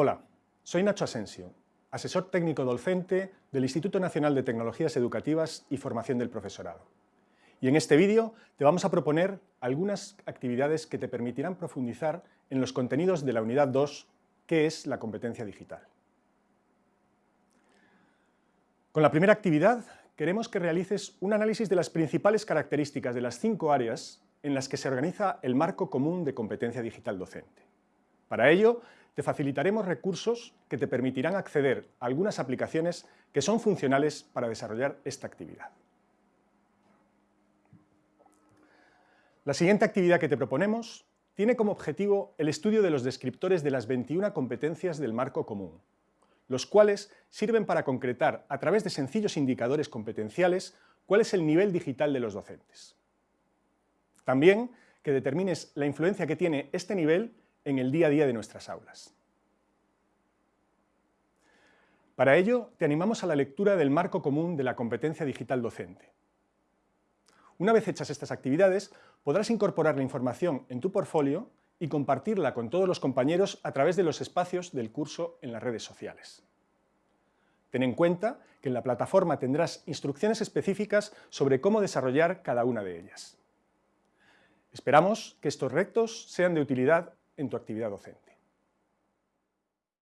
Hola, soy Nacho Asensio, asesor técnico docente del Instituto Nacional de Tecnologías Educativas y Formación del Profesorado. Y en este vídeo te vamos a proponer algunas actividades que te permitirán profundizar en los contenidos de la unidad 2, que es la competencia digital. Con la primera actividad queremos que realices un análisis de las principales características de las cinco áreas en las que se organiza el marco común de competencia digital docente. Para ello, te facilitaremos recursos que te permitirán acceder a algunas aplicaciones que son funcionales para desarrollar esta actividad. La siguiente actividad que te proponemos tiene como objetivo el estudio de los descriptores de las 21 competencias del marco común, los cuales sirven para concretar, a través de sencillos indicadores competenciales, cuál es el nivel digital de los docentes. También que determines la influencia que tiene este nivel en el día a día de nuestras aulas. Para ello, te animamos a la lectura del marco común de la competencia digital docente. Una vez hechas estas actividades, podrás incorporar la información en tu portfolio y compartirla con todos los compañeros a través de los espacios del curso en las redes sociales. Ten en cuenta que en la plataforma tendrás instrucciones específicas sobre cómo desarrollar cada una de ellas. Esperamos que estos retos sean de utilidad en tu actividad docente.